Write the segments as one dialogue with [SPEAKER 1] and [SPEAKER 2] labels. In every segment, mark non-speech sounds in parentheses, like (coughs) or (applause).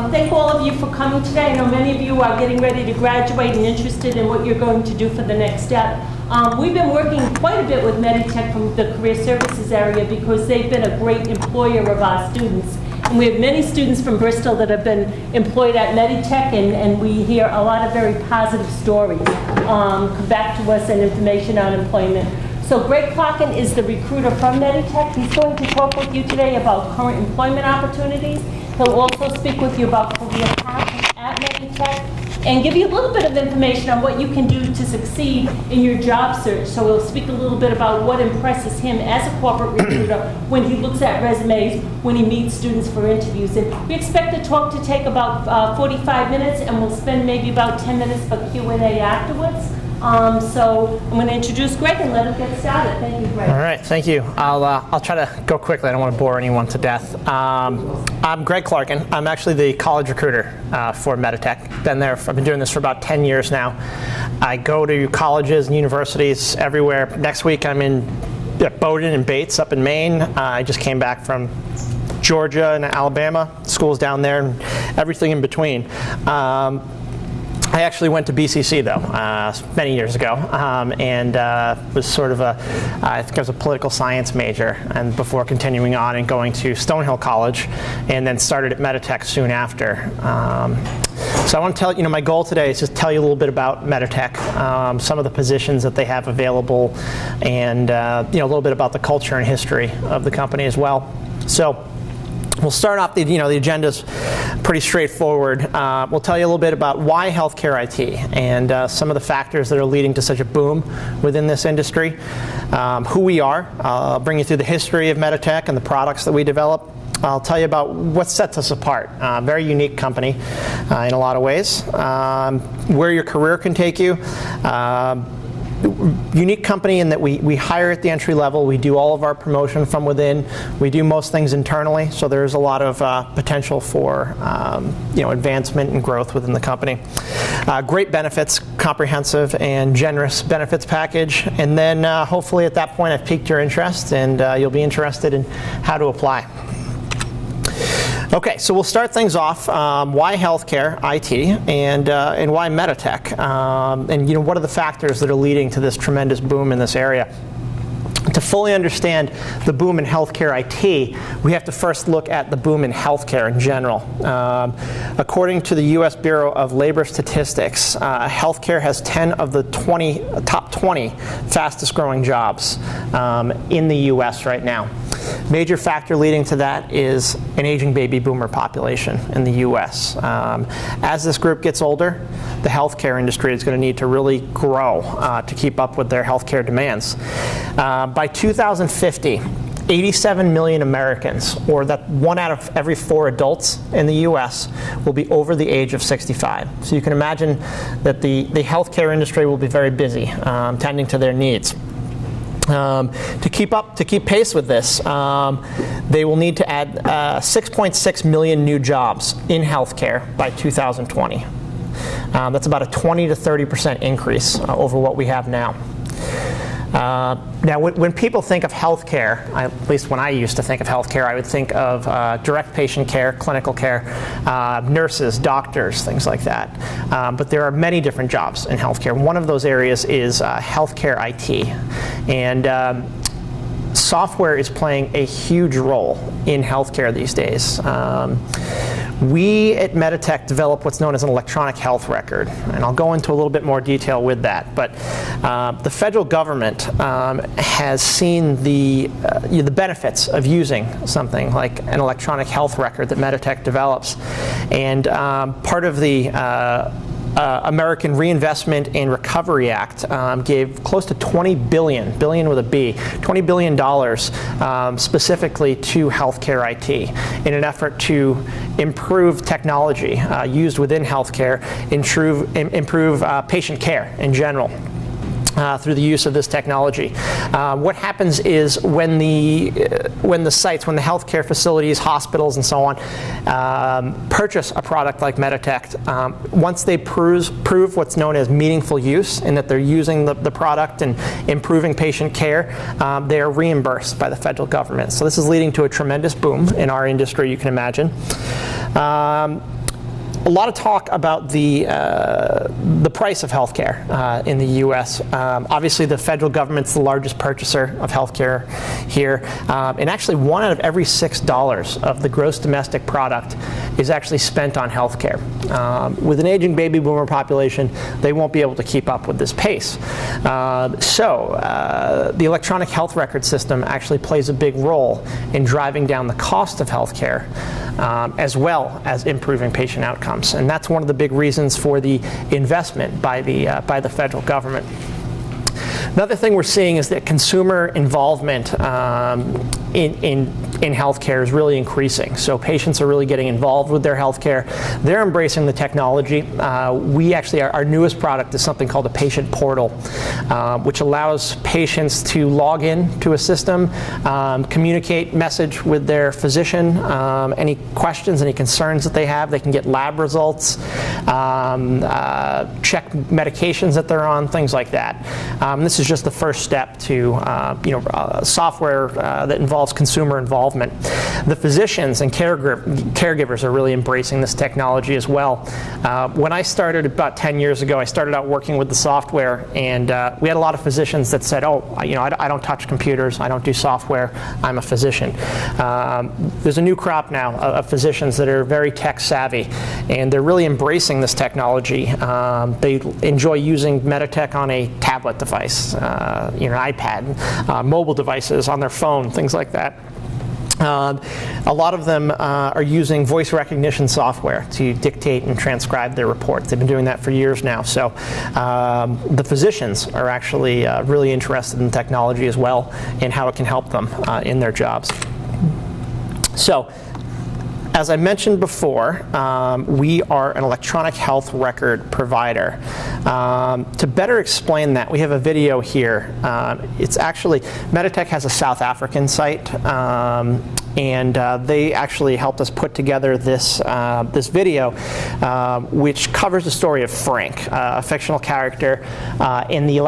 [SPEAKER 1] Um, Thank all of you for coming today. I know many of you are getting ready to graduate and interested in what you're going to do for the next step. Um, We've been working quite a bit with Meditech from the career services area because they've been a great employer of our students. And we have many students from Bristol that have been employed at Meditech, and, and we hear a lot of very positive stories um, come back to us and information on employment. So Greg Clarkin is the recruiter from Meditech. He's going to talk with you today about current employment opportunities. He'll also speak with you about career path at Meditech and give you a little bit of information on what you can do to succeed in your job search. So we'll speak a little bit about what impresses him as a corporate recruiter (coughs) when he looks at resumes, when he meets students for interviews. And we expect the talk to take about uh, 45 minutes, and we'll spend maybe about 10 minutes for Q&A afterwards. Um, So I'm going to introduce Greg and let him get started. Thank you, Greg.
[SPEAKER 2] All right, thank you. I'll, uh, I'll try to go quickly. I don't want to bore anyone to death. Um, I'm Greg Clarkin. I'm actually the college recruiter uh, for Meditech. Been there. I've been doing this for about 10 years now. I go to colleges and universities everywhere. Next week, I'm in at Bowdoin and Bates up in Maine. Uh, I just came back from Georgia and Alabama, schools down there, and everything in between. Um, I actually went to BCC though uh, many years ago, um, and uh, was sort of a I think I was a political science major, and before continuing on and going to Stonehill College, and then started at Meditech soon after. Um, so I want to tell you know my goal today is just tell you a little bit about Meditech, um, some of the positions that they have available, and uh, you know a little bit about the culture and history of the company as well. So. We'll start off the, you know, the agenda's pretty straightforward. Uh, we'll tell you a little bit about why healthcare IT and uh, some of the factors that are leading to such a boom within this industry, um, who we are, uh, I'll bring you through the history of Meditech and the products that we develop. I'll tell you about what sets us apart. Uh, very unique company uh, in a lot of ways. Um, where your career can take you. Um, unique company in that we, we hire at the entry level. We do all of our promotion from within. We do most things internally, so there's a lot of uh, potential for um, you know advancement and growth within the company. Uh, great benefits, comprehensive and generous benefits package, and then uh, hopefully at that point I've piqued your interest and uh, you'll be interested in how to apply. Okay, so we'll start things off. Um, why healthcare IT and uh, and why Meditech? Um, and you know what are the factors that are leading to this tremendous boom in this area? To fully understand the boom in healthcare IT, we have to first look at the boom in healthcare in general. Um, according to the U.S. Bureau of Labor Statistics, uh, healthcare has 10 of the 20 top 20 fastest growing jobs um, in the U.S. right now. Major factor leading to that is an aging baby boomer population in the U.S. Um, as this group gets older, the healthcare industry is going to need to really grow uh, to keep up with their healthcare demands. Uh, by 2050, 87 million Americans, or that one out of every four adults in the US, will be over the age of 65. So you can imagine that the, the healthcare industry will be very busy um, tending to their needs. Um, to keep up, to keep pace with this, um, they will need to add uh, 6.6 million new jobs in healthcare by 2020. Um, that's about a 20 to 30 percent increase uh, over what we have now. Uh, now, when, people think of healthcare, at least when I used to think of healthcare, I would think of uh, direct patient care, clinical care, uh, nurses, doctors, things like that. Um, but there are many different jobs in healthcare. One of those areas is uh, healthcare IT. And um, software is playing a huge role in healthcare these days. Um, we at Meditech develop what's known as an electronic health record, and I'll go into a little bit more detail with that. But uh, the federal government um, has seen the, uh, the benefits of using something like an electronic health record that Meditech develops. And um, part of the uh, uh, American Reinvestment and Recovery Act um, gave close to 20 billion, billion with a B, 20 billion dollars um, specifically to healthcare IT in an effort to improve technology uh, used within healthcare, improve, improve uh, patient care in general. Uh, through the use of this technology. Uh, what happens is when the uh, when the sites, when the healthcare facilities, hospitals, and so on um, purchase a product like Meditech, um, once they prove, prove what's known as meaningful use, and that they're using the, the product and improving patient care, um, they are reimbursed by the federal government. So this is leading to a tremendous boom in our industry, you can imagine. Um, a lot of talk about the, uh, the price of healthcare uh, in the U.S. Um, obviously, the federal government's the largest purchaser of healthcare here, um, and actually, one out of every six dollars of the gross domestic product is actually spent on healthcare. Um, with an aging baby boomer population, they won't be able to keep up with this pace. Uh, so, the electronic health record system actually plays a big role in driving down the cost of healthcare, um, as well as improving patient outcomes. And that's one of the big reasons for the investment by the, uh, by the federal government. Another thing we're seeing is that consumer involvement um, in, in, in healthcare is really increasing. So patients are really getting involved with their healthcare. They're embracing the technology. Uh, we actually, our, our, newest product is something called a patient portal, uh, which allows patients to log in to a system, um, communicate message with their physician, um, any questions, any concerns that they have. They can get lab results, um, uh, check medications that they're on, things like that. Um, this is just the first step to uh, you know uh, software uh, that involves consumer involvement. The physicians and caregivers are really embracing this technology as well. Uh, when I started about 10 years ago, I started out working with the software, and uh, we had a lot of physicians that said, "Oh, you know, I, I, don't touch computers, I don't do software, I'm a physician." Um, there's a new crop now of, of, physicians that are very tech savvy, and they're really embracing this technology. Um, they enjoy using Meditech on a tablet device uh, you know, iPad, uh, mobile devices on their phone, things like that. Uh, a lot of them uh, are using voice recognition software to dictate and transcribe their reports. They've been doing that for years now. So um, the physicians are actually uh, really interested in technology as well and how it can help them uh, in their jobs. So as I mentioned before, um, we are an electronic health record provider. Um, to better explain that, we have a video here. Um, it's actually, Meditech has a South African site, um, and uh, they actually helped us put together this, uh, this video, uh, which covers the story of Frank, uh, a fictional character, uh, in, the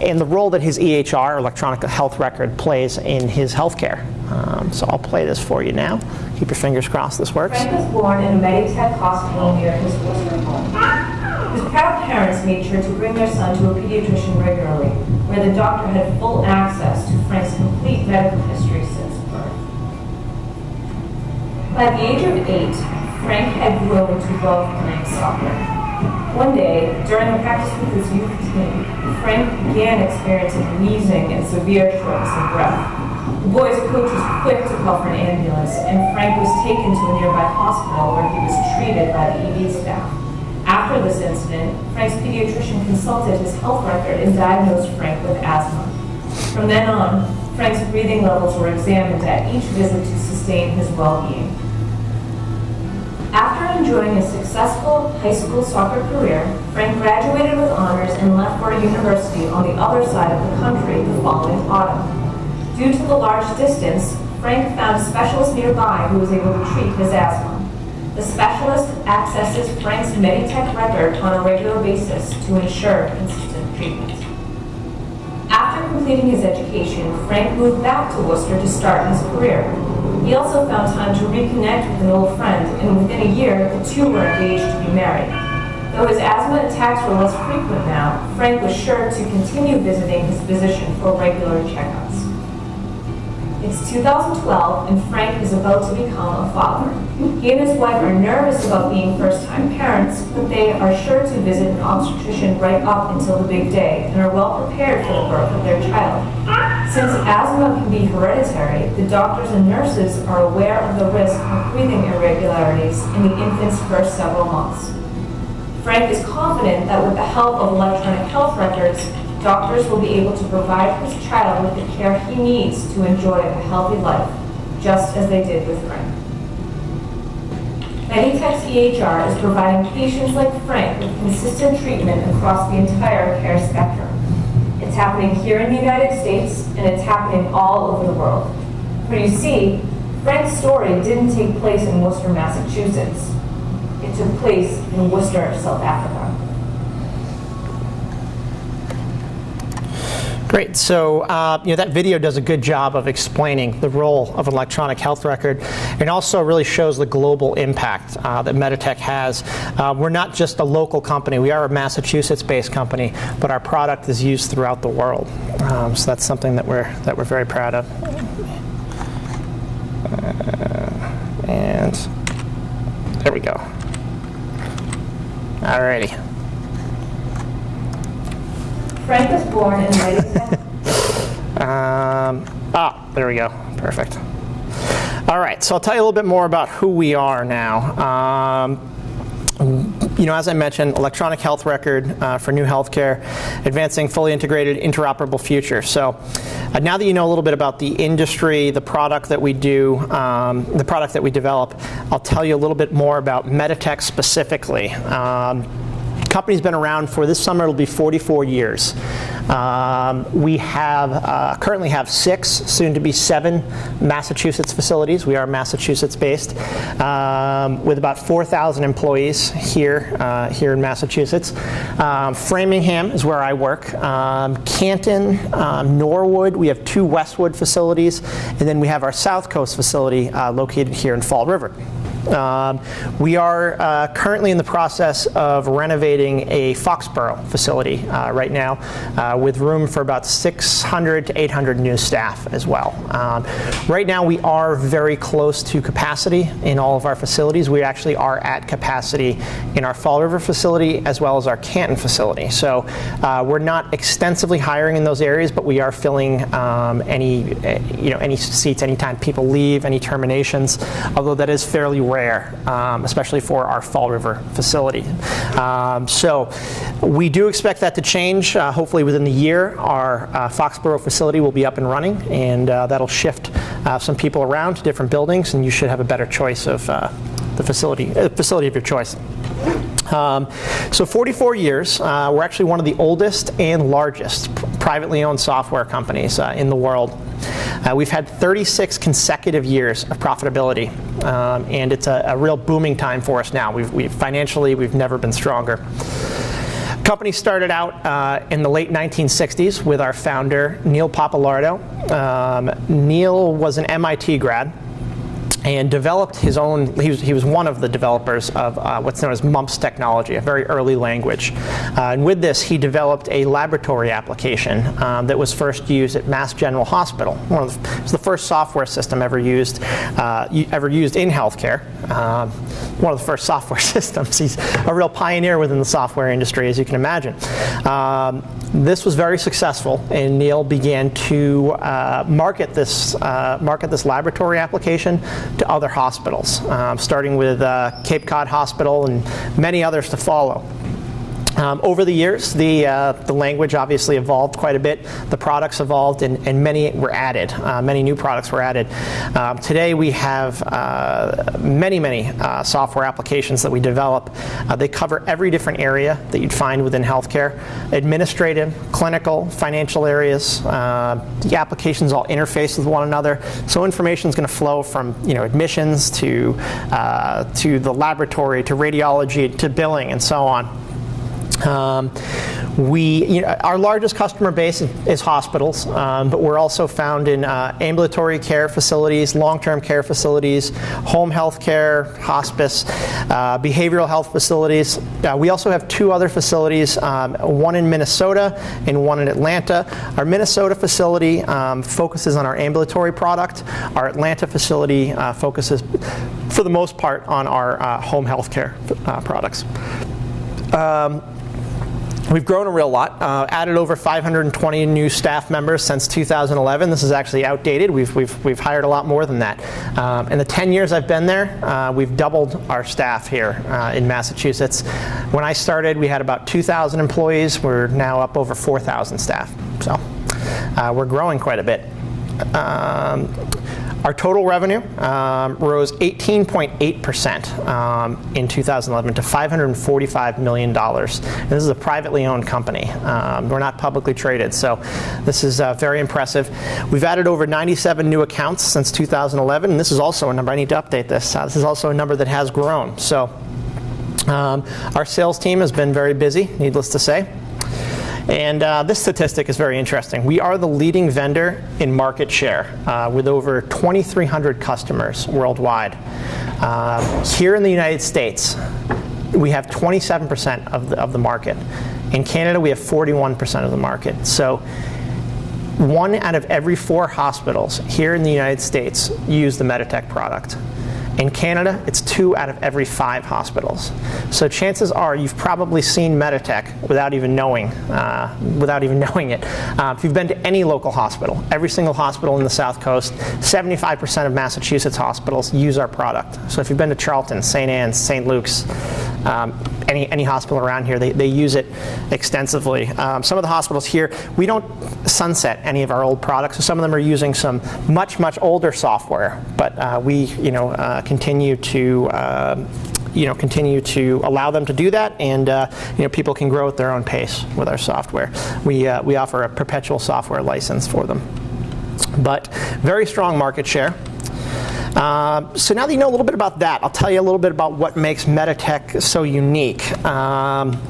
[SPEAKER 2] in the role that his EHR, electronic health record, plays in his healthcare. Um, so I'll play this for you now. Keep your fingers crossed this works.
[SPEAKER 3] Frank was born in a Meditech hospital near his Worcester home. His proud parents made sure to bring their son to a pediatrician regularly, where the doctor had full access to Frank's complete medical history By the age of eight, Frank had grown to love playing soccer. One day, during a practice with his youth team, Frank began experiencing wheezing and severe shortness of breath. The boy's coach was quick to call for an ambulance, and Frank was taken to a nearby hospital where he was treated by the ED staff. After this incident, Frank's pediatrician consulted his health record and diagnosed Frank with asthma. From then on, Frank's breathing levels were examined at each visit to sustain his well-being. After enjoying a successful high school soccer career, Frank graduated with honors and left for a university on the other side of the country the following autumn. Due to the large distance, Frank found a specialist nearby who was able to treat his asthma. The specialist accesses Frank's Meditech record on a regular basis to ensure consistent treatment. After completing his education, Frank moved back to Worcester to start his career. He also found time to reconnect with an old friend, and within a year, the two were engaged to be married. Though his asthma attacks were less frequent now, Frank was sure to continue visiting his physician for regular checkups. It's 2012, and Frank is about to become a father. He and his wife are nervous about being first-time parents, but they are sure to visit an obstetrician right up until the big day and are well prepared for the birth of their child. Since asthma can be hereditary, the doctors and nurses are aware of the risk of breathing irregularities in the infant's first several months. Frank is confident that with the help of electronic health records, doctors will be able to provide his child with the care he needs to enjoy a healthy life, just as they did with Frank. Meditech's EHR is providing patients like Frank with consistent treatment across the entire care spectrum. It's happening here in the United States, and it's happening all over the world. But you see, Frank's story didn't take place in Worcester, Massachusetts. It took place in Worcester, South Africa.
[SPEAKER 2] Great. So, uh, you know, that video does a good job of explaining the role of an electronic health record and also really shows the global impact uh, that Meditech has. Uh, we're not just a local company. We are a Massachusetts-based company, but our product is used throughout the world. Um, so that's something that we're, that we're very proud of. Uh, and there we go. Alrighty.
[SPEAKER 3] Frank was born in.
[SPEAKER 2] Um, ah, there we go. Perfect. All right, so I'll tell you a little bit more about who we are now. Um, you know, as I mentioned, electronic health record uh, for new healthcare, advancing fully integrated, interoperable future. So uh, now that you know a little bit about the industry, the product that we do, um, the product that we develop, I'll tell you a little bit more about Meditech specifically. Um, company's been around for this summer it'll be 44 years. Um, we have uh, currently have six soon to be seven massachusetts facilities. We are massachusetts based um, with about 4000 employees here uh, here in massachusetts. Um, framingham is where i work. Um, canton um, norwood we have two westwood facilities and then we have our south coast facility uh, located here in fall river um, we are uh, currently in the process of renovating a Foxborough facility uh, right now uh, with room for about 600 to 800 new staff as well. Um, right now we are very close to capacity in all of our facilities. We actually are at capacity in our Fall River facility as well as our Canton facility. So uh, we're not extensively hiring in those areas, but we are filling um, any, you know, any seats anytime people leave, any terminations, although that is fairly rare, um, especially for our Fall River facility. Um, so we do expect that to change. Uh, hopefully within the year, our uh, Foxborough facility will be up and running, and uh, that'll shift uh, some people around to different buildings, and you should have a better choice of uh, the facility, facility of your choice. Um, so 44 years, uh, we're actually one of the oldest and largest privately owned software companies uh, in the world. Uh, we've had 36 consecutive years of profitability, um, and it's a, a, real booming time for us now. We've, we've, financially, we've never been stronger. Company started out uh, in the late 1960s with our founder, Neil Pappalardo. Um, Neil was an MIT grad and developed his own, he was, he was one of the developers of uh, what's known as MUMPS technology, a very early language. Uh, and with this, he developed a laboratory application um, that was first used at Mass General Hospital. One of the, it was the first software system ever used, uh, ever used in healthcare. Um, one of the first software (laughs) systems. He's a real pioneer within the software industry, as you can imagine. Um, this was very successful, and Neil began to uh, market this uh, market this laboratory application to other hospitals, um, starting with uh, Cape Cod Hospital and many others to follow. Um, over the years, the, uh, the language obviously evolved quite a bit. The products evolved, and, and many were added. Uh, many new products were added. Um, today, we have uh, many, many uh, software applications that we develop. Uh, they cover every different area that you'd find within healthcare: administrative, clinical, financial areas. The applications all interface with one another, so information is going to flow from you know admissions to to the laboratory to radiology to billing and so on. Um, we, you know, our largest customer base is hospitals, um, but we're also found in uh, ambulatory care facilities, long-term care facilities, home health care, hospice, uh, behavioral health facilities. Uh, we also have two other facilities, um, one in Minnesota and one in Atlanta. Our Minnesota facility um, focuses on our ambulatory product. Our Atlanta facility uh, focuses, for the most part, on our uh, home health care uh, products. Um, We've grown a real lot, uh, added over 520 new staff members since 2011. This is actually outdated. We've, we've, we've hired a lot more than that. Um, in the 10 years I've been there, uh, we've doubled our staff here uh, in Massachusetts. When I started, we had about 2,000 employees. We're now up over 4,000 staff. So uh, we're growing quite a bit. Um, our total revenue um, rose 18.8% um, in 2011 to $545 million. And this is a privately owned company. Um, we're not publicly traded, so this is uh, very impressive. We've added over 97 new accounts since 2011, and this is also a number, I need to update this. Uh, this is also a number that has grown. So um, our sales team has been very busy, needless to say. And uh, this statistic is very interesting. We are the leading vendor in market share uh, with over 2,300 customers worldwide. Uh, here in the United States, we have 27% of the, of the market. In Canada, we have 41% of the market. So one out of every four hospitals here in the United States use the Meditech product. In Canada, it's two out of every five hospitals. So chances are you've probably seen Meditech without even knowing, uh, without even (laughs) knowing it. Uh, if you've been to any local hospital, every single hospital in the South Coast, 75% of Massachusetts hospitals use our product. So if you've been to Charlton, St. Anne's, St. Luke's, um, any, any hospital around here, they, they use it extensively. Um, some of the hospitals here, we don't sunset any of our old products. So some of them are using some much, much older software, but uh, we, you know, uh, continue to uh, you know, continue to allow them to do that, and uh, you know, people can grow at their own pace with our software. We, uh, we offer a perpetual software license for them. But very strong market share. Uh, so now that you know a little bit about that, I'll tell you a little bit about what makes Meditech so unique. Um,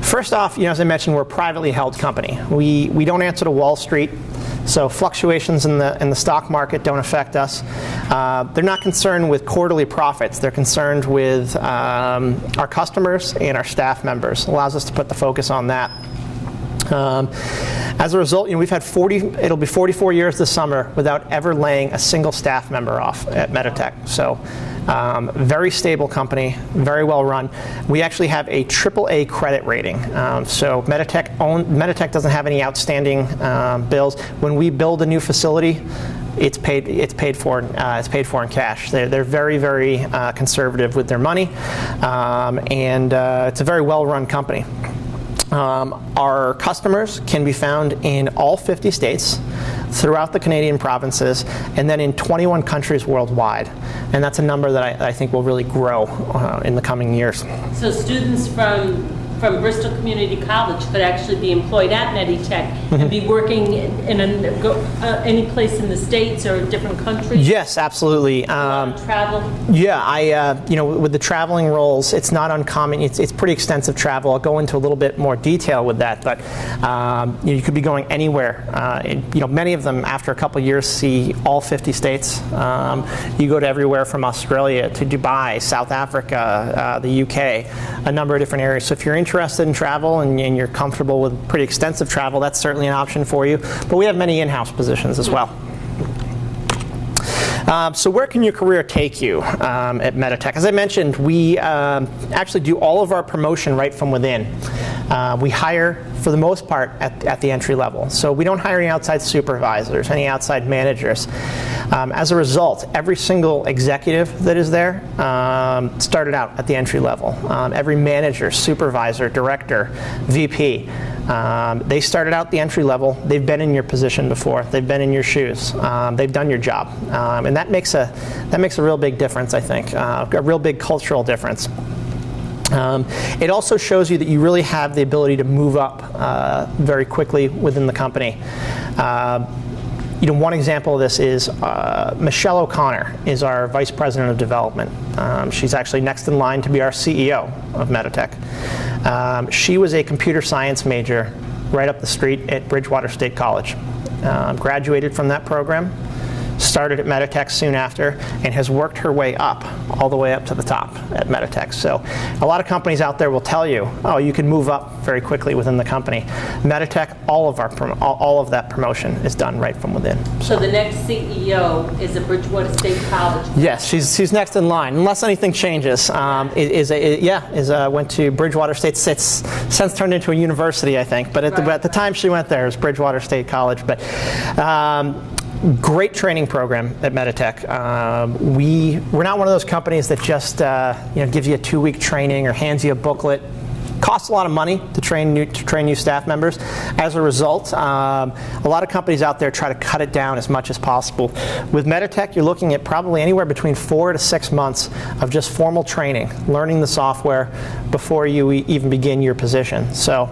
[SPEAKER 2] first off, you know, as I mentioned, we're a privately held company. We, we don't answer to Wall Street. So fluctuations in the, in the stock market don't affect us. Uh, they're not concerned with quarterly profits. They're concerned with um, our customers and our staff members. Allows us to put the focus on that. Um, as a result, you know, we've had 40, it'll be 44 years this summer without ever laying a single staff member off at Meditech. So um, very stable company, very well run. We actually have a AAA credit rating. Um, so Meditech, own, Meditech doesn't have any outstanding um, bills. When we build a new facility, it's paid, it's paid for, uh, it's paid for in cash. They're, they're very, very uh, conservative with their money, um, and uh, it's a very well-run company. Um, our customers can be found in all 50 states, throughout the Canadian provinces, and then in 21 countries worldwide. And that's a number that I, I think will really grow uh, in the coming years.
[SPEAKER 1] So students from from Bristol Community College could actually be employed at Meditech and be working in, in a, go, uh, any place in the states or different countries.
[SPEAKER 2] Yes, absolutely. Um,
[SPEAKER 1] travel.
[SPEAKER 2] Yeah, I uh, you know with the traveling roles, it's not uncommon. It's, it's pretty extensive travel. I'll go into a little bit more detail with that, but um, you, know, you, could be going anywhere. Uh, you know, many of them after a couple years see all 50 states. Um, you go to everywhere from Australia to Dubai, South Africa, uh, the UK, a number of different areas. So if you're interested in travel and, and, you're comfortable with pretty extensive travel, that's certainly an option for you. But we have many in-house positions as well. Um, so where can your career take you um, at Meditech? As I mentioned, we um, actually do all of our promotion right from within. Uh, we hire, for the most part, at, at, the entry level. So we don't hire any outside supervisors, any outside managers. Um, as a result, every single executive that is there um, started out at the entry level. Um, every manager, supervisor, director, VP, um, they started out the entry level. They've been in your position before. They've been in your shoes. Um, they've done your job, um, and that makes a that makes a real big difference. I think uh, a real big cultural difference. Um, it also shows you that you really have the ability to move up uh, very quickly within the company. Uh, you know, one example of this is uh, Michelle O'Connor is our Vice President of Development. Um, she's actually next in line to be our CEO of Meditech. Um, she was a computer science major right up the street at Bridgewater State College. Um, graduated from that program, started at Meditech soon after, and has worked her way up, all the way up to the top at Meditech. So a lot of companies out there will tell you, oh, you can move up very quickly within the company. Meditech, all of, our all of that promotion is done right from within.
[SPEAKER 1] So, so the next CEO is at Bridgewater State College?
[SPEAKER 2] Yes, she's, she's next in line, unless anything changes. Um, is a, yeah, is a, went to Bridgewater State, it's since turned into a university, I think, but at, right. the, at the time she went there, it was Bridgewater State College. But um, great training program at Meditech. Um, we, we're not one of those companies that just uh, you know, gives you a two-week training or hands you a booklet. Costs a lot of money to train new, to train new staff members. As a result, um, a lot of companies out there try to cut it down as much as possible. With Meditech, you're looking at probably anywhere between four to six months of just formal training, learning the software before you even begin your position. So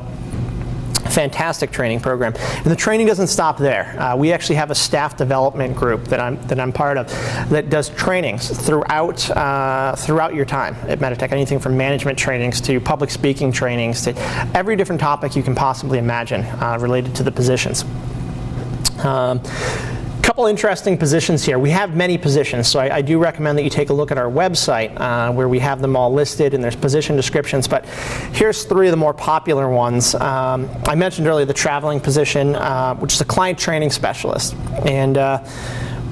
[SPEAKER 2] fantastic training program. And the training doesn't stop there. Uh, we actually have a staff development group that I'm, that I'm part of that does trainings throughout, uh, throughout your time at Meditech, anything from management trainings to public speaking trainings to every different topic you can possibly imagine uh, related to the positions. Um, couple interesting positions here. We have many positions, so I, I, do recommend that you take a look at our website uh, where we have them all listed and there's position descriptions. But here's three of the more popular ones. Um, I mentioned earlier the traveling position, uh, which is a client training specialist. And uh,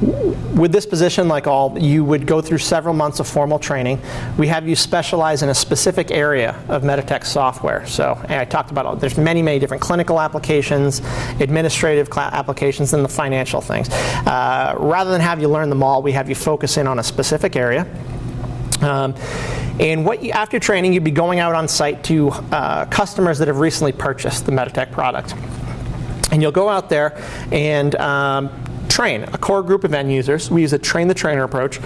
[SPEAKER 2] with this position, like all, you would go through several months of formal training. We have you specialize in a specific area of Meditech software. So I talked about, there's many, many different clinical applications, administrative applications, and the financial things. Uh, rather than have you learn them all, we have you focus in on a specific area. Um, and what you, after training, you'd be going out on site to uh, customers that have recently purchased the Meditech product. And you'll go out there and um, train a core group of end users. We use a train the trainer approach.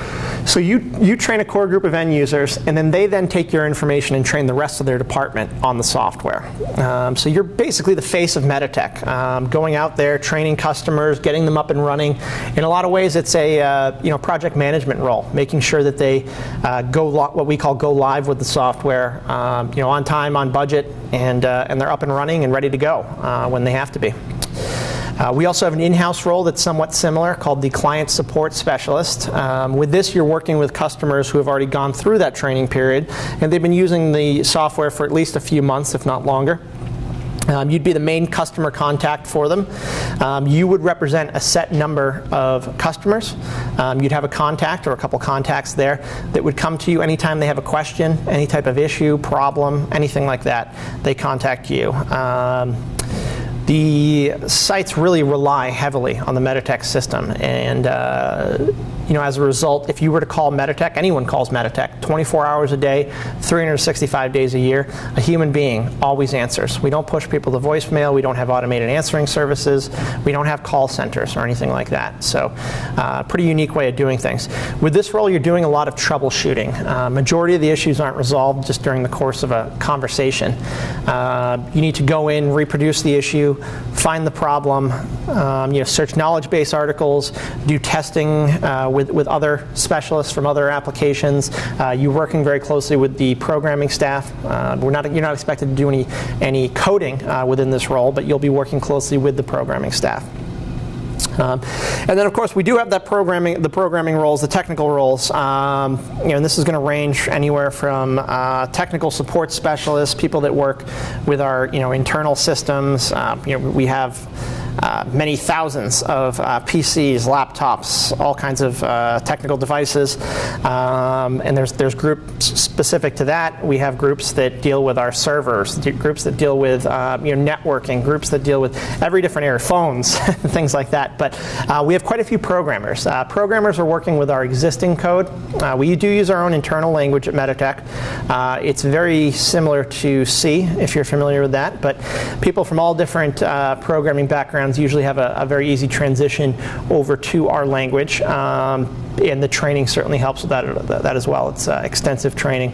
[SPEAKER 2] So you, you train a core group of end users, and then they then take your information and train the rest of their department on the software. Um, so you're basically the face of Meditech, um, going out there, training customers, getting them up and running. In a lot of ways, it's a uh, you know project management role, making sure that they uh, go what we call go live with the software, um, you know, on time, on budget, and uh, and they're up and running and ready to go uh, when they have to be. Uh, we also have an in-house role that's somewhat similar called the Client Support Specialist. Um, with this, you're working with customers who have already gone through that training period, and they've been using the software for at least a few months, if not longer. Um, you'd be the main customer contact for them. Um, you would represent a set number of customers. Um, you'd have a contact or a couple contacts there that would come to you anytime they have a question, any type of issue, problem, anything like that. They contact you. The sites really rely heavily on the Meditech system, and uh, you know, as a result, if you were to call Meditech, anyone calls Meditech 24 hours a day, 365 days a year, a human being always answers. We don't push people to voicemail. We don't have automated answering services. We don't have call centers or anything like that. So, uh, pretty unique way of doing things. With this role, you're doing a lot of troubleshooting. Uh, majority of the issues aren't resolved just during the course of a conversation. Uh, you need to go in, reproduce the issue, find the problem, um, you know, search knowledge base articles, do testing uh, with, with other specialists from other applications. Uh, you're working very closely with the programming staff. Uh, we're not, you're not expected to do any, any coding uh, within this role, but you'll be working closely with the programming staff. Um, and then, of course, we do have that programming, the programming roles, the technical roles. Um, you know, and this is going to range anywhere from uh, technical support specialists, people that work with our, you know, internal systems. Uh, you know, we have uh, many thousands of uh, PCs, laptops, all kinds of uh, technical devices. Um, and there's, there's groups specific to that. We have groups that deal with our servers, groups that deal with uh, you know, networking, groups that deal with every different area, phones, (laughs) things like that. But uh, we have quite a few programmers. programmers are working with our existing code. we do use our own internal language at Meditech. it's very similar to C, if you're familiar with that. But people from all different programming backgrounds backgrounds usually have a, a very easy transition over to our language. Um, and the training certainly helps with that, that as well. It's uh, extensive training.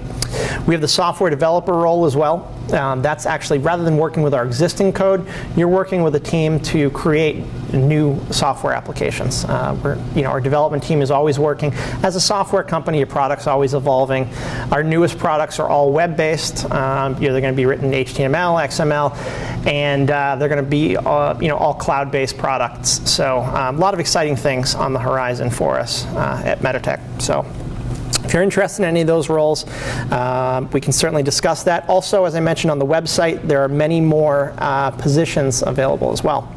[SPEAKER 2] We have the software developer role as well. Um, that's actually, rather than working with our existing code, you're working with a team to create new software applications. Uh, you know, our development team is always working. As a software company, your product's always evolving. Our newest products are all web-based. Um, you know, they're going to be written in HTML, XML, and uh, they're going to be uh, you know, all cloud-based products. So um, a lot of exciting things on the horizon for us uh, at Meditech. So. If you're interested in any of those roles, uh, we can certainly discuss that. Also, as I mentioned on the website, there are many more uh, positions available as well.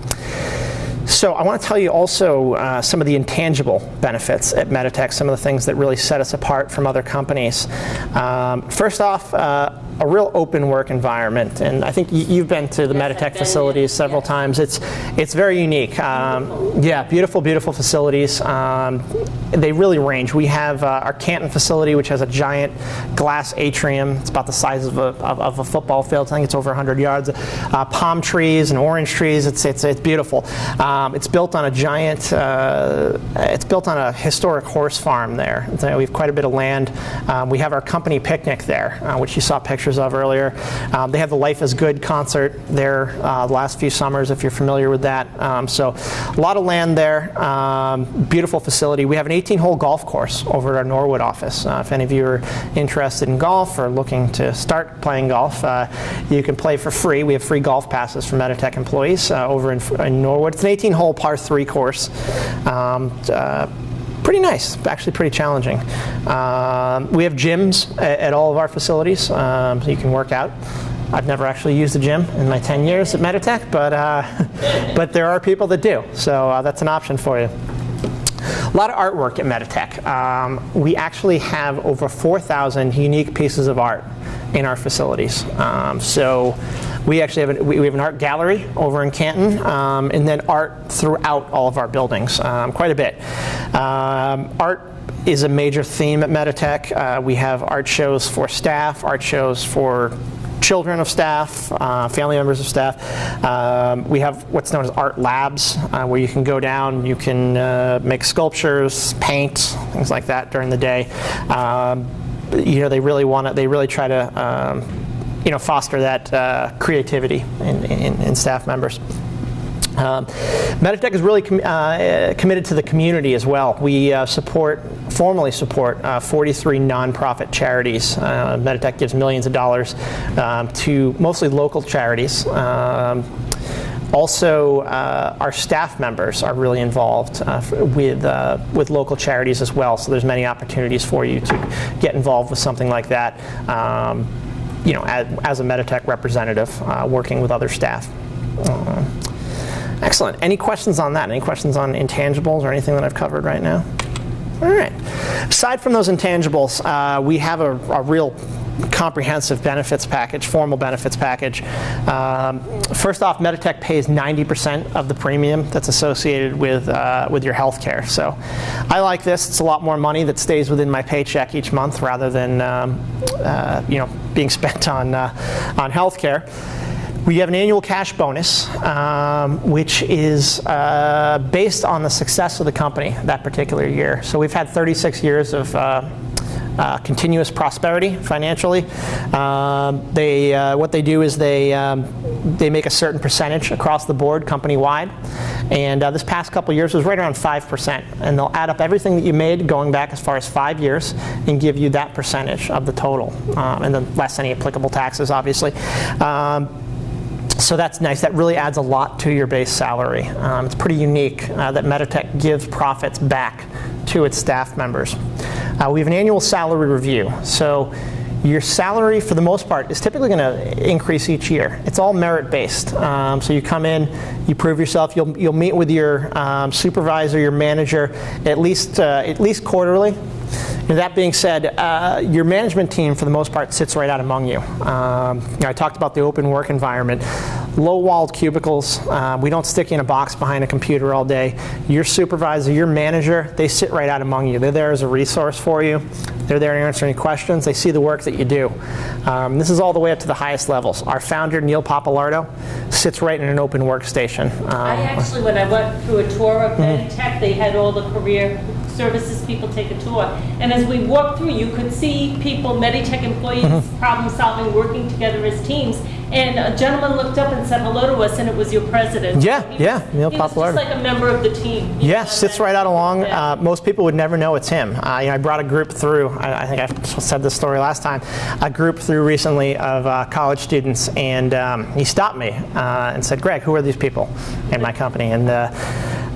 [SPEAKER 2] So I want to tell you also uh, some of the intangible benefits at Meditech, some of the things that really set us apart from other companies. Um, first off, uh, a real open work environment, and I think you've been to the yes, Meditech facilities several yes. times. It's it's very unique. Um, beautiful. Yeah, beautiful, beautiful facilities. Um, they really range. We have uh, our Canton facility, which has a giant glass atrium. It's about the size of a, of, of a football field. I think it's over 100 yards. Uh, palm trees and orange trees. It's it's it's beautiful. Um, it's built on a giant. Uh, it's built on a historic horse farm there. we have quite a bit of land. Um, we have our company picnic there, uh, which you saw pictures pictures of earlier. Um, they have the Life is Good concert there uh, the last few summers, if you're familiar with that. Um, so a lot of land there. Um, beautiful facility. We have an 18-hole golf course over at our Norwood office. Uh, if any of you are interested in golf or looking to start playing golf, uh, you can play for free. We have free golf passes for Meditech employees uh, over in, in Norwood. It's an 18-hole par three course. Pretty nice, actually pretty challenging. Um, we have gyms at, at, all of our facilities, um, so you can work out. I've never actually used a gym in my 10 years at Meditech, but, uh, (laughs) but there are people that do, so uh, that's an option for you. A lot of artwork at Meditech. Um, we actually have over 4,000 unique pieces of art in our facilities. Um, so we actually have, an, we, have an art gallery over in Canton, um, and then art throughout all of our buildings, um, quite a bit. Um, art is a major theme at Meditech. Uh, we have art shows for staff, art shows for children of staff, uh, family members of staff. Um, we have what's known as art labs, uh, where you can go down, you can uh, make sculptures, paint, things like that during the day. Um, you know, they really want to, they really try to, um, you know, foster that uh, creativity in, in, in staff members. Um, Meditech is really com uh, committed to the community as well. We uh, support, formally support, uh, 43 nonprofit charities. Uh, Meditech gives millions of dollars um, to mostly local charities. Um, also, uh, our staff members are really involved uh, with, uh, with local charities as well, so there's many opportunities for you to get involved with something like that, um, you know, as, as, a Meditech representative, uh, working with other staff. Uh, excellent. Any questions on that? Any questions on intangibles or anything that I've covered right now? All right. Aside from those intangibles, uh, we have a, a real comprehensive benefits package, formal benefits package. Um, first off, Meditech pays 90% of the premium that's associated with, uh, with your health care. So I like this. It's a lot more money that stays within my paycheck each month rather than um, uh, you know, being (laughs) spent on, uh, on health care. We have an annual cash bonus, um, which is uh, based on the success of the company that particular year. So we've had 36 years of uh, uh, continuous prosperity financially. Um, they, uh, what they do is they, um, they make a certain percentage across the board company-wide. And uh, this past couple years was right around 5%. And they'll add up everything that you made going back as far as five years and give you that percentage of the total. Um, and then less any applicable taxes, obviously. So that's nice. That really adds a lot to your base salary. Um, it's pretty unique uh, that Meditech gives profits back to its staff members. Uh, we have an annual salary review. So your salary, for the most part, is typically going to increase each year. It's all merit-based. Um, so you come in, you prove yourself. You'll, you'll meet with your um, supervisor, your manager, at least, uh, at least quarterly. And that being said, uh, your management team, for the most part, sits right out among you. Um, you know I talked about the open work environment. Low-walled cubicles. Uh, we don't stick you in a box behind a computer all day. Your supervisor, your manager, they sit right out among you. They're there as a resource for you. They're there to answer any questions. They see the work that you do. Um, this is all the way up to the highest levels. Our founder, Neil Pappalardo, sits right in an open workstation. Um,
[SPEAKER 1] I actually, when I went through a tour of mm -hmm. they had all the career services people take a tour. And as we walked through, you could see people, Meditech employees, mm -hmm. problem solving, working together as teams. And a gentleman looked up and said hello to us, and it was your president.
[SPEAKER 2] Yeah,
[SPEAKER 1] he
[SPEAKER 2] yeah,
[SPEAKER 1] was, Neil He was just like a member of the team.
[SPEAKER 2] Yes, know, sits right out along. Uh, most people would never know it's him. Uh, you know, I brought a group through. I, I, think I said this story last time. A group through recently of uh, college students, and um, he stopped me uh, and said, "Greg, who are these people in my company?" And uh,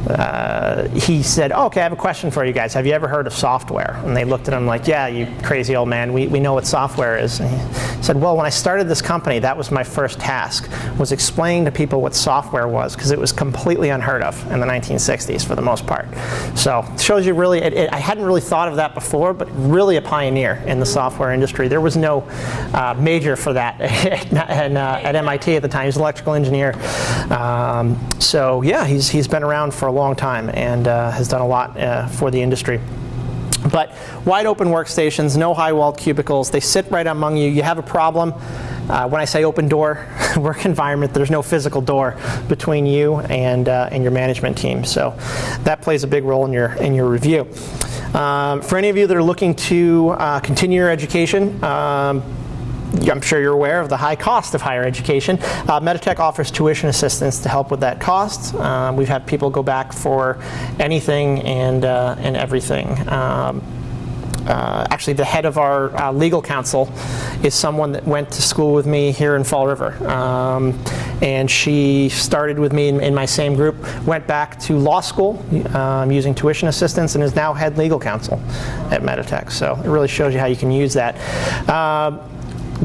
[SPEAKER 2] uh, he said, oh, okay, I have a question for you guys. Have you ever heard of software? And they looked at him like, yeah, you crazy old man, we, we know what software is. And he said, well, when I started this company, that was my first task, was explaining to people what software was, because it was completely unheard of in the 1960s for the most part. So it shows you really, it, it, I hadn't really thought of that before, but really a pioneer in the software industry. There was no uh, major for that (laughs) at, uh, at MIT at the time. He was an electrical engineer. Um, so yeah, he's, he's been around for a long time and uh, has done a lot uh, for the industry. But wide open workstations, no high walled cubicles, they sit right among you. You have a problem. Uh, when I say open door (laughs) work environment, there's no physical door between you and, uh, and your management team. So that plays a big role in your, in your review. Um, for any of you that are looking to uh, continue your education, um, I'm sure you're aware of the high cost of higher education. Uh, Meditech offers tuition assistance to help with that cost. Uh, we've had people go back for anything and, uh, and everything. Um, uh, actually, the head of our uh, legal counsel is someone that went to school with me here in Fall River. Um, and she started with me in, in, my same group, went back to law school um, using tuition assistance, and is now head legal counsel at Meditech. So it really shows you how you can use that. Um,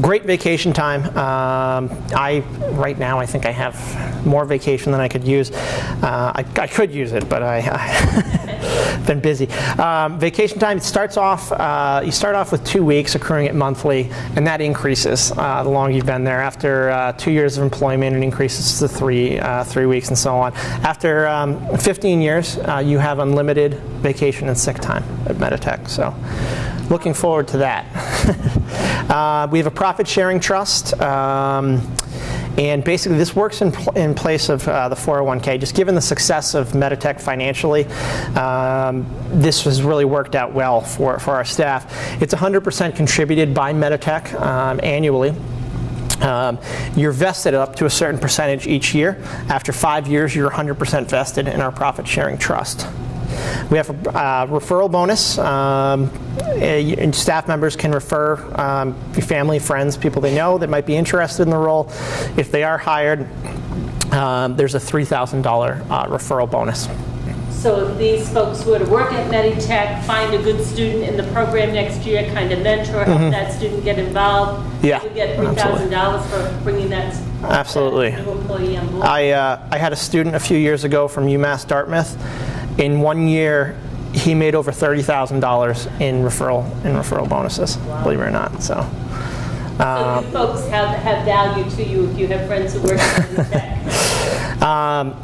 [SPEAKER 2] great vacation time. Um, I right now I think I have more vacation than I could use. Uh, I, I, could use it, but I, have (laughs) been busy. Um, vacation time starts off. Uh, you start off with two weeks, accruing it monthly, and that increases uh, the longer you've been there. After uh, two years of employment, it increases to three uh, three weeks and so on. After um, 15 years, uh, you have unlimited vacation and sick time at Meditech. So, looking forward to that. (laughs) we have a profit sharing trust. Um, and basically, this works in, pl in place of uh, the 401k. Just given the success of Meditech financially, um, this has really worked out well for, for our staff. It's 100% contributed by Meditech um, annually. Um, you're vested up to a certain percentage each year. After five years, you're 100% vested in our profit sharing trust. We have a uh, referral bonus. Um, and staff members can refer um, family, friends, people they know that might be interested in the role. If they are hired, um, there's a $3,000 uh, referral bonus.
[SPEAKER 1] So if these folks were to work at Meditech, find a good student in the program next year, kind of mentor, help mm -hmm. that student get involved,
[SPEAKER 2] yeah,
[SPEAKER 1] you get $3,000 for bringing that
[SPEAKER 2] Absolutely.
[SPEAKER 1] That new employee on board.
[SPEAKER 2] I, uh, I had a student a few years ago from UMass Dartmouth in one year, he made over thirty thousand dollars in referral in referral bonuses. Wow. Believe it or not, so.
[SPEAKER 1] Uh, so folks have have value to you if you have friends who work in tech. (laughs)
[SPEAKER 2] um,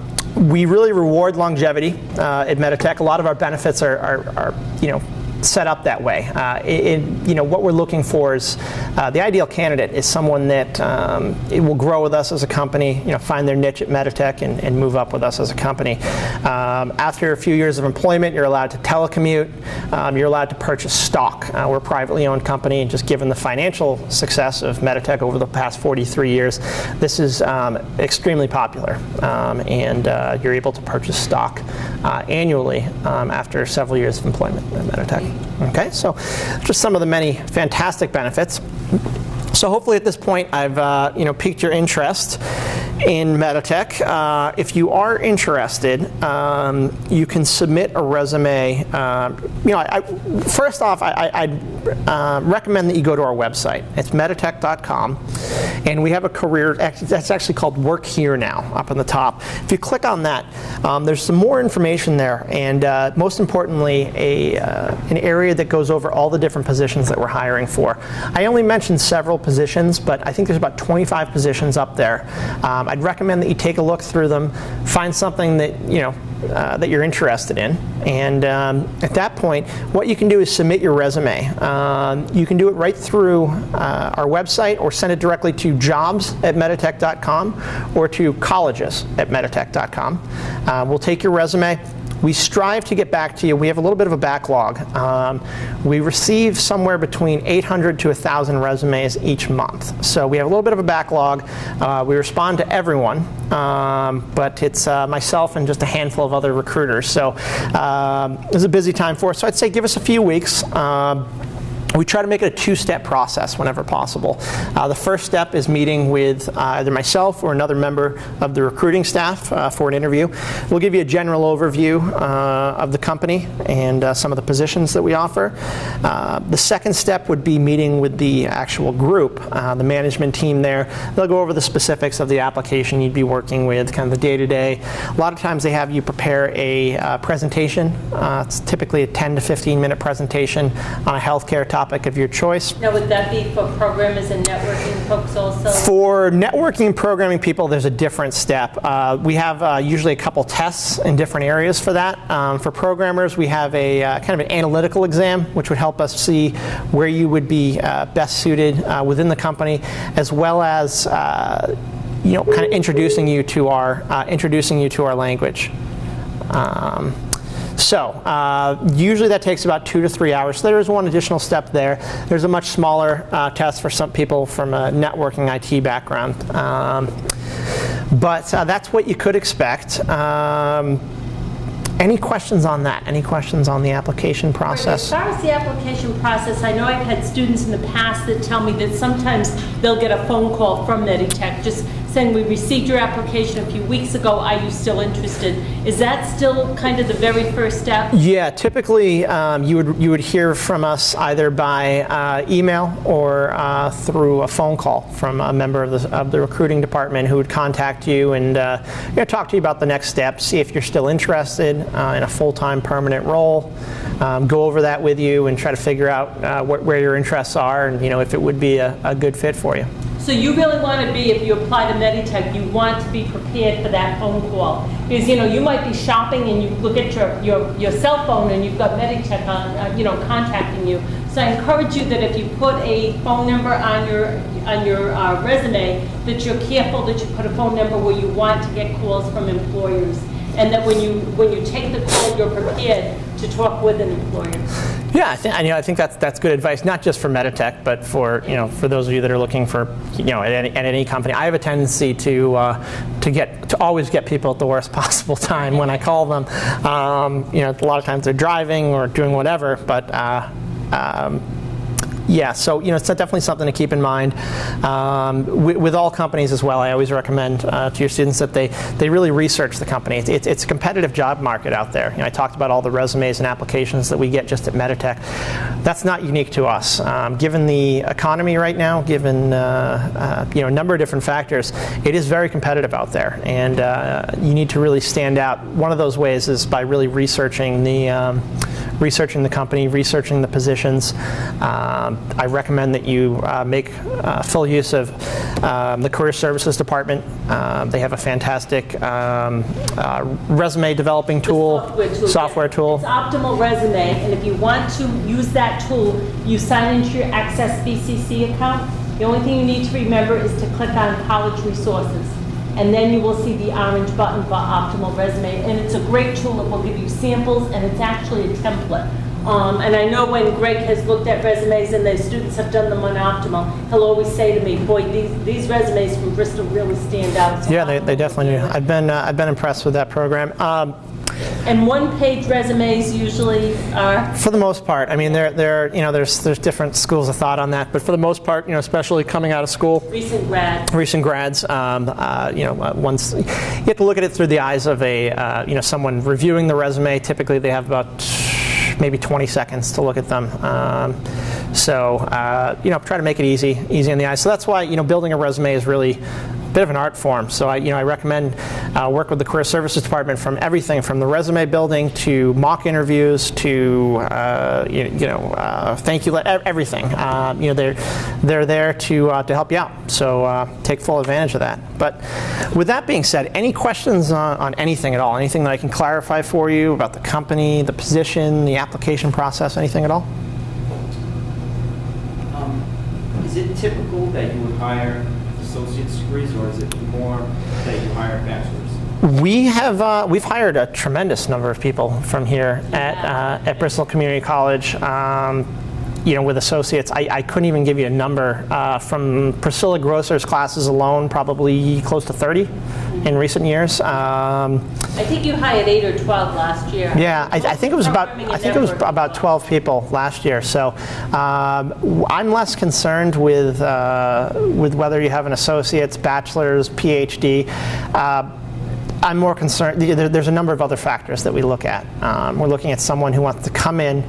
[SPEAKER 2] we really reward longevity uh, at Meditech. A lot of our benefits are, are, are you know set up that way. Uh, it, you know, what we're looking for is uh, the ideal candidate is someone that um, will grow with us as a company, you know, find their niche at Meditech and, and move up with us as a company. Um, after a few years of employment, you're allowed to telecommute. Um, you're allowed to purchase stock. Uh, we're a privately owned company, and just given the financial success of Meditech over the past 43 years, this is um, extremely popular. Um, and uh, you're able to purchase stock uh, annually um, after several years of employment at Meditech. Okay, so just some of the many fantastic benefits. So hopefully at this point I've uh, you know piqued your interest in Meditech. Uh, if you are interested, um, you can submit a resume. Uh, you know, I, I, first off, I, would uh, recommend that you go to our website. It's meditech.com, and we have a career. That's actually called Work Here Now up on the top. If you click on that, um, there's some more information there, and uh, most importantly, a uh, an area that goes over all the different positions that we're hiring for. I only mentioned several positions, but I think there's about 25 positions up there. Um, I'd recommend that you take a look through them, find something that you know uh, that you're interested in, and um, at that point, what you can do is submit your resume. Um, you can do it right through uh, our website, or send it directly to jobs at meditech.com, or to colleges at meditech.com. Uh, we'll take your resume we strive to get back to you. We have a little bit of a backlog. Um, we receive somewhere between 800 to 1,000 resumes each month. So we have a little bit of a backlog. Uh, we respond to everyone, um, but it's uh, myself and just a handful of other recruiters. So um, it's a busy time for us. So I'd say give us a few weeks. Um, we try to make it a two-step process whenever possible. Uh, the first step is meeting with uh, either myself or another member of the recruiting staff uh, for an interview. We'll give you a general overview uh, of the company and uh, some of the positions that we offer. Uh, the second step would be meeting with the actual group, the management team there. They'll go over the specifics of the application you'd be working with, kind of the day-to-day. -day. A lot of times they have you prepare a presentation. it's typically a 10 to 15 minute presentation on a healthcare topic topic of your choice.
[SPEAKER 1] Now, would that be for programmers and networking folks also?
[SPEAKER 2] For networking and programming people, there's a different step. Uh, we have uh, usually a couple tests in different areas for that. Um, for programmers, we have a uh, kind of an analytical exam, which would help us see where you would be uh, best suited uh, within the company, as well as uh, you know, kind of introducing you to our introducing you to our language. Um, So uh, usually that takes about two to three hours. So there is one additional step there. There's a much smaller uh, test for some people from a networking IT background. Um, but uh, that's what you could expect. Um, any questions on that? Any questions on the application process?
[SPEAKER 1] As
[SPEAKER 2] process?
[SPEAKER 1] far as the application process, I know I've had students in the past that tell me that sometimes they'll get a phone call from Meditech just saying, we received your application a few weeks ago, are you still interested? Is that still kind of the very first step?
[SPEAKER 2] Yeah, typically um, you would you would hear from us either by uh, email or uh, through a phone call from a member of the, of the recruiting department who would contact you and uh, you know, talk to you about the next steps, see if you're still interested uh, in a full-time permanent role, um, go over that with you and try to figure out uh, wh- where your interests are and you know if it would be a, a good fit for you.
[SPEAKER 1] So you really want to be, if you apply to Meditech, you want to be prepared for that phone call. Because, you know, you might be shopping and you look at your, your, your cell phone and you've got Meditech on, uh, you know, contacting you. So I encourage you that if you put a phone number on your, on your uh, resume, that you're careful that you put a phone number where you want to get calls from employers. And that when you, when you take the call, you're prepared to talk with an employer.
[SPEAKER 2] Yeah, I think, you know, I think that's, that's good advice, not just for Meditech, but for, you know, for those of you that are looking for, you know, at any, at any company. I have a tendency to, uh, to get, to always get people at the worst (laughs) possible time when I call them. Um, you know, a lot of times they're driving or doing whatever, but, uh, um, yeah, so you know, it's definitely something to keep in mind. Um, with, all companies as well, I always recommend uh, to your students that they, they really research the company. It's, it's, it's, a competitive job market out there. You know, I talked about all the resumes and applications that we get just at Meditech. That's not unique to us. Um, given the economy right now, given uh, uh, you know a number of different factors, it is very competitive out there, and uh, you need to really stand out. One of those ways is by really researching the um, researching the company, researching the positions. Um, I recommend that you uh, make uh, full use of um, the Career Services Department. Um, they have a fantastic um, uh, resume developing tool,
[SPEAKER 1] software tool.
[SPEAKER 2] software tool.
[SPEAKER 1] It's Optimal Resume, and if you want to use that tool, you sign into your Access BCC account. The only thing you need to remember is to click on College Resources, and then you will see the orange button for Optimal Resume, and it's a great tool. It will give you samples, and it's actually a template. Um, and I know when Greg has looked at resumes and the students have done them on Optimal, he'll always say to me, boy, these, these resumes from Bristol really stand out. So
[SPEAKER 2] Yeah, they, they definitely do. I've been, uh, I've been impressed with that program. Um,
[SPEAKER 1] And one-page resumes usually are,
[SPEAKER 2] For the most part, I mean, there, there, you know, there's, there's different schools of thought on that, but for the most part, you know, especially coming out of school,
[SPEAKER 1] recent grad.
[SPEAKER 2] recent grads, um, uh, you know, uh, once you have to look at it through the eyes of a, uh, you know, someone reviewing the resume. Typically, they have about maybe 20 seconds to look at them. Um, so, uh, you know, try to make it easy, easy on the eyes. So that's why, you know, building a resume is really bit of an art form. So I, you know, I recommend uh, work with the Career Services Department from everything from the resume building to mock interviews to, uh, you, you know, uh, thank you, everything. Uh, you know, they're, they're there to, uh, to help you out. So uh, take full advantage of that. But with that being said, any questions on, on anything at all? Anything that I can clarify for you about the company, the position, the application process, anything at all?
[SPEAKER 4] Um, Is it typical that you would hire associate's degrees, or is it more that you hire bachelor's?
[SPEAKER 2] We have uh, we've hired a tremendous number of people from here at uh, at Bristol Community College. Um, you know, with associates, I, I couldn't even give you a number. Uh, from Priscilla Grosser's classes alone, probably close to 30 in recent years. Um,
[SPEAKER 1] I think you hired eight or 12 last year.
[SPEAKER 2] yeah, I, I think it was about I think it was about 12 people last year. So um, I'm less concerned with uh, with whether you have an associate's, bachelor's, PhD. Uh, I'm more concerned. there- There's a number of other factors that we look at. Um, we're looking at someone who wants to come in,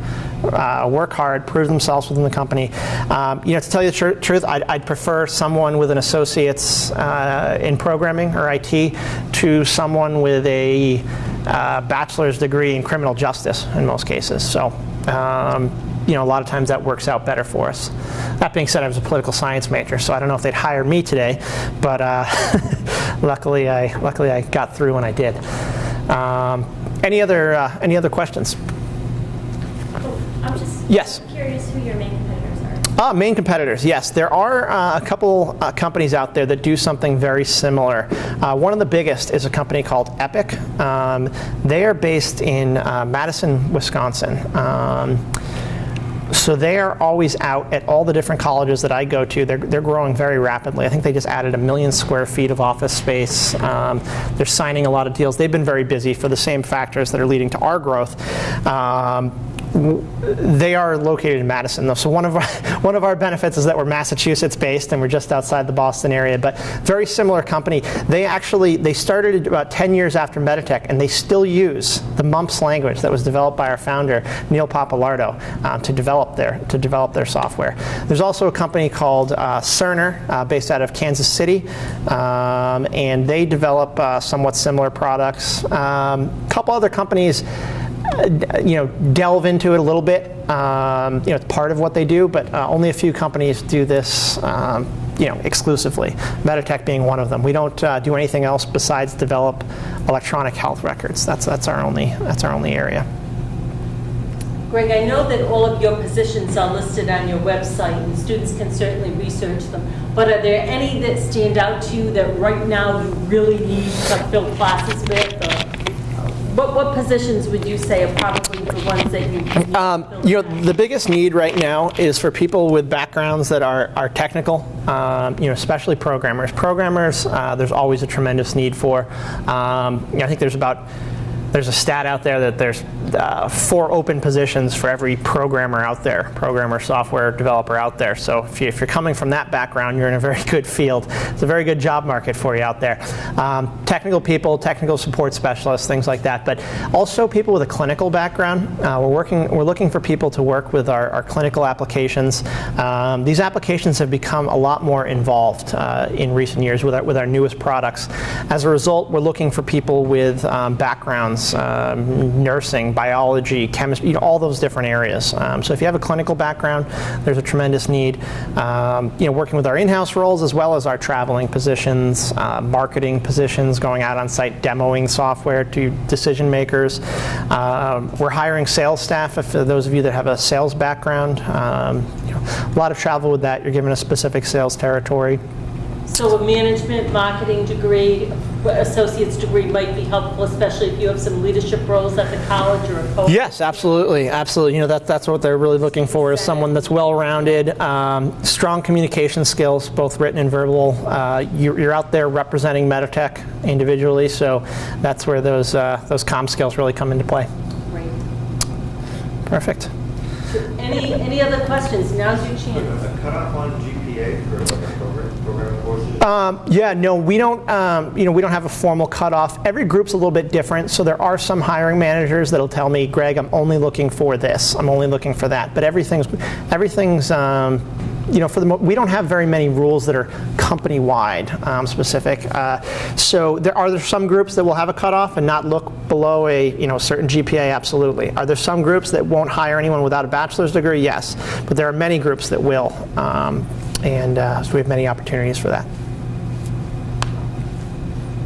[SPEAKER 2] uh, work hard, prove themselves within the company. Um, you know, to tell you the tr- truth, I'd, I'd prefer someone with an associate's uh, in programming or IT to someone with a uh, bachelor's degree in criminal justice in most cases. So. Um, you know, a lot of times that works out better for us. That being said, I was a political science major, so I don't know if they'd hire me today, but uh, (laughs) luckily, I luckily I got through when I did. Um, any other uh, any other questions?
[SPEAKER 5] I'm
[SPEAKER 2] Yes.
[SPEAKER 5] curious who your main competitors
[SPEAKER 2] Uh, main competitors, yes. There are uh, a couple uh, companies out there that do something very similar. Uh, one of the biggest is a company called Epic. Um, they are based in uh, Madison, Wisconsin. Um, so they are always out at all the different colleges that I go to. They're, they're growing very rapidly. I think they just added a million square feet of office space. Um, they're signing a lot of deals. They've been very busy for the same factors that are leading to our growth. Um, they are located in Madison, though. So one of our, (laughs) one of our benefits is that we're Massachusetts-based and we're just outside the Boston area. But very similar company. They actually they started about 10 years after Meditech, and they still use the MUMPS language that was developed by our founder Neil Pappalardo um, to develop their to develop their software. There's also a company called uh, Cerner, uh, based out of Kansas City, um, and they develop uh, somewhat similar products. A couple other companies you know, delve into it a little bit. Um, you know, it's part of what they do, but uh, only a few companies do this. Um, you know, exclusively. Meditech being one of them. We don't uh, do anything else besides develop electronic health records. That's that's our only that's our only area.
[SPEAKER 1] Greg, I know that all of your positions are listed on your website, and students can certainly research them. But are there any that stand out to you that right now you really need to fill classes with? Or what, what positions would you say are probably the ones that you need
[SPEAKER 2] Um,
[SPEAKER 1] to
[SPEAKER 2] you know, the biggest need right now is for people with backgrounds that are, are technical, um, you know, especially programmers. Programmers, uh, there's always a tremendous need for. Um, you know, I think there's about there's a stat out there that there's uh, four open positions for every programmer out there, programmer, software developer out there. So if, you, you're coming from that background, you're in a very good field. It's a very good job market for you out there. Um, technical people, technical support specialists, things like that. But also people with a clinical background. Uh, we're working, we're looking for people to work with our, our clinical applications. Um, these applications have become a lot more involved uh, in recent years with our, with our newest products. As a result, we're looking for people with um, backgrounds um, nursing, biology, chemistry, you know, all those different areas. Um, so if you have a clinical background, there's a tremendous need. Um, you know, working with our in-house roles as well as our traveling positions, uh, marketing positions, going out on site, demoing software to decision makers. Um, we're hiring sales staff. If for those of you that have a sales background, um, you know, a lot of travel with that. You're given a specific sales territory.
[SPEAKER 1] So a management marketing degree, associate's degree might be helpful, especially if you have some leadership roles at the college or a co
[SPEAKER 2] Yes, absolutely, absolutely. You know that that's what they're really looking for is someone that's well-rounded, um, strong communication skills, both written and verbal. Uh, you're, you're out there representing Meditech individually, so that's where those uh, those comm skills really come into play.
[SPEAKER 1] Great.
[SPEAKER 2] Perfect.
[SPEAKER 1] Any, any other questions? Now's your chance.
[SPEAKER 5] A cutoff on GPA for like a program, program courses?
[SPEAKER 2] Um, yeah, no, we don't. Um, you know, we don't have a formal cutoff. Every group's a little bit different. So there are some hiring managers that'll tell me, Greg, I'm only looking for this. I'm only looking for that. But everything's, everything's. Um, you know, for the we don't have very many rules that are company-wide um, specific. Uh, so there are there some groups that will have a cutoff and not look below a you know certain GPA. Absolutely. Are there some groups that won't hire anyone without a bachelor's degree? Yes, but there are many groups that will, um, and uh, so we have many opportunities for that.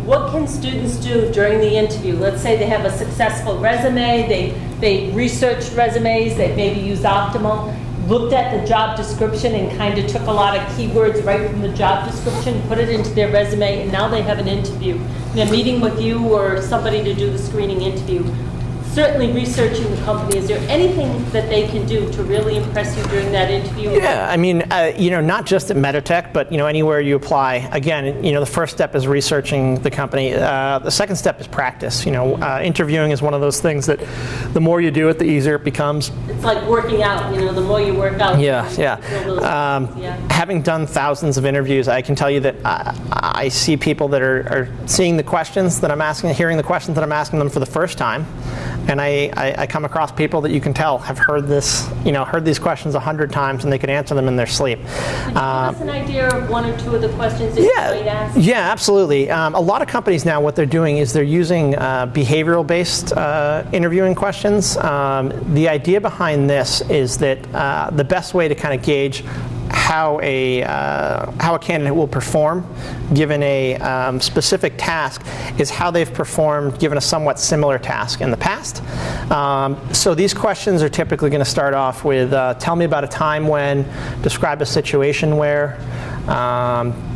[SPEAKER 1] What can students do during the interview? Let's say they have a successful resume, they, they researched resumes, they maybe used Optimal, looked at the job description and kind of took a lot of keywords right from the job description, put it into their resume, and now they have an interview. They're meeting with you or somebody to do the screening interview. Certainly researching the company, is there anything that they can do to really impress you during that interview?
[SPEAKER 2] Yeah, I mean, uh, you know, not just at Meditech, but you know, anywhere you apply. Again, you know, the first step is researching the company. Uh, the second step is practice. You know, uh, interviewing is one of those things that the more you do it, the easier it becomes.
[SPEAKER 1] It's like working out, you know, the more you work out.
[SPEAKER 2] Yeah,
[SPEAKER 1] the more you feel those
[SPEAKER 2] yeah. Um,
[SPEAKER 1] yeah.
[SPEAKER 2] Having done thousands of interviews, I can tell you that I, I see people that are, are seeing the questions that I'm asking, hearing the questions that I'm asking them for the first time, and I, I, I come across people that you can tell have heard this, you know, heard these questions a hundred times, and they could answer them in their sleep.
[SPEAKER 1] Could you give us an idea of one or two of the questions that you might
[SPEAKER 2] Yeah,
[SPEAKER 1] ask?
[SPEAKER 2] yeah, absolutely. Um, a lot of companies now, what they're doing is they're using uh, behavioral-based uh, interviewing questions. Um, the idea behind this is that uh, the best way to kind of gauge how a uh, how a candidate will perform given a um, specific task is how they've performed given a somewhat similar task in the past. Um, so these questions are typically going to start off with uh, tell me about a time when, describe a situation where. Um,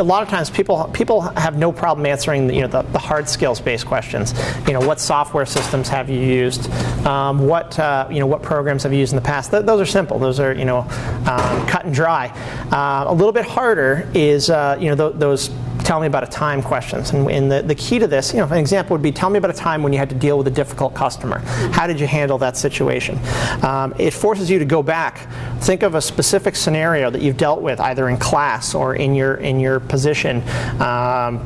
[SPEAKER 2] a lot of times people people have no problem answering the, you know the, the hard skills based questions. You know what software systems have you used? Um, what uh, you know what programs have you used in the past? Th- those are simple. Those are you know um, cut and dry. Uh, a little bit harder is uh, you know th- those tell me about a time questions. And, and the, the key to this, you know, an example would be tell me about a time when you had to deal with a difficult customer. How did you handle that situation? Um, it forces you to go back, think of a specific scenario that you've dealt with either in class or in your in your position. Um,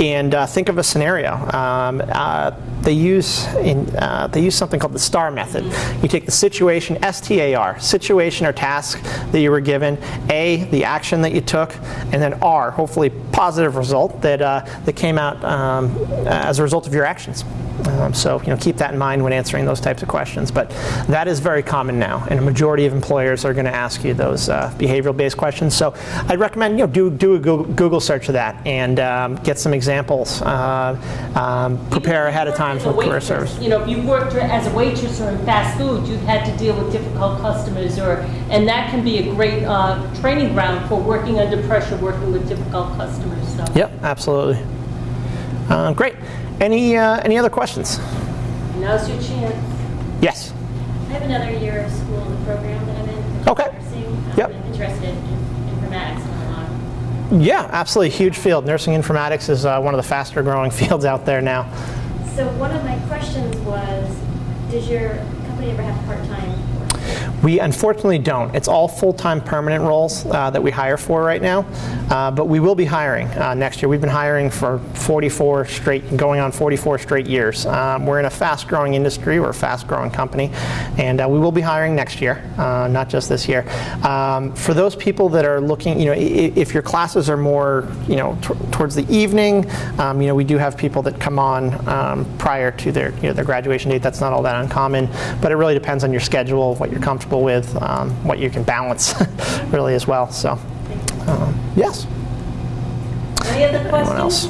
[SPEAKER 2] and uh, think of a scenario. Um, uh, they use in, uh, they use something called the STAR method. You take the situation, S-T-A-R, situation or task that you were given, A, the action that you took, and then R, hopefully positive result that uh, that came out um, as a result of your actions. Um, so you know, keep that in mind when answering those types of questions. But that is very common now, and a majority of employers are going to ask you those uh, behavioral-based questions. So I'd recommend you know do do a Google, search of that and um, get some examples. Uh, um, prepare ahead of time For
[SPEAKER 1] a
[SPEAKER 2] career service.
[SPEAKER 1] You know, if you worked as a waitress or in fast food, you've had to deal with difficult customers, or and that can be a great uh, training ground for working under pressure, working with difficult customers. So.
[SPEAKER 2] Yep, absolutely. Uh, great. Any uh, any other questions?
[SPEAKER 1] Now's your chance.
[SPEAKER 2] Yes.
[SPEAKER 6] I have another year of school in the program that I'm in.
[SPEAKER 2] Okay.
[SPEAKER 6] Um,
[SPEAKER 2] Yep.
[SPEAKER 6] Interested in informatics and a lot.
[SPEAKER 2] Yeah, absolutely. Huge field. Nursing informatics is uh, one of the faster growing (laughs) fields out there now.
[SPEAKER 6] So one of my questions was, does your company ever have part-time?
[SPEAKER 2] We unfortunately don't. It's all full-time permanent roles uh, that we hire for right now, uh, but we will be hiring uh, next year. We've been hiring for 44 straight, going on 44 straight years. Um, we're in a fast-growing industry. We're a fast-growing company, and uh, we will be hiring next year, uh, not just this year. Um, for those people that are looking, you know, if your classes are more, you know, towards the evening, um, you know, we do have people that come on um, prior to their, you know, their graduation date. That's not all that uncommon, but it really depends on your schedule, what you're comfortable with, um, what you can balance, (laughs) really as well. So, um, yes.
[SPEAKER 1] Any other
[SPEAKER 2] Anyone else?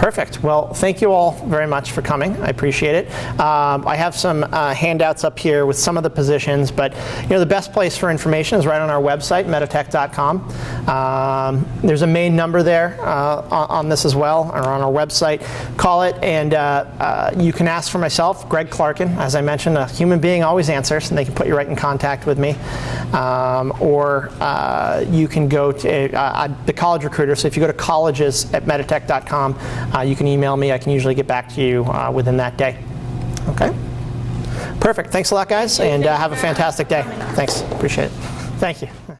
[SPEAKER 2] Perfect. Well, thank you all very much for coming. I appreciate it. Um, I have some uh, handouts up here with some of the positions, but you know the best place for information is right on our website, meditech.com. Um, there's a main number there uh, on, this as well, or on our website. Call it, and uh, uh, you can ask for myself, Greg Clarkin. As I mentioned, a human being always answers, and they can put you right in contact with me. Um, or uh, you can go to uh, the college recruiter. So if you go to colleges at meditech.com, you can email me. I can usually get back to you uh, within that day. Okay? Perfect. Thanks a lot, guys, and uh, have a fantastic day. Thanks. Appreciate it. Thank you.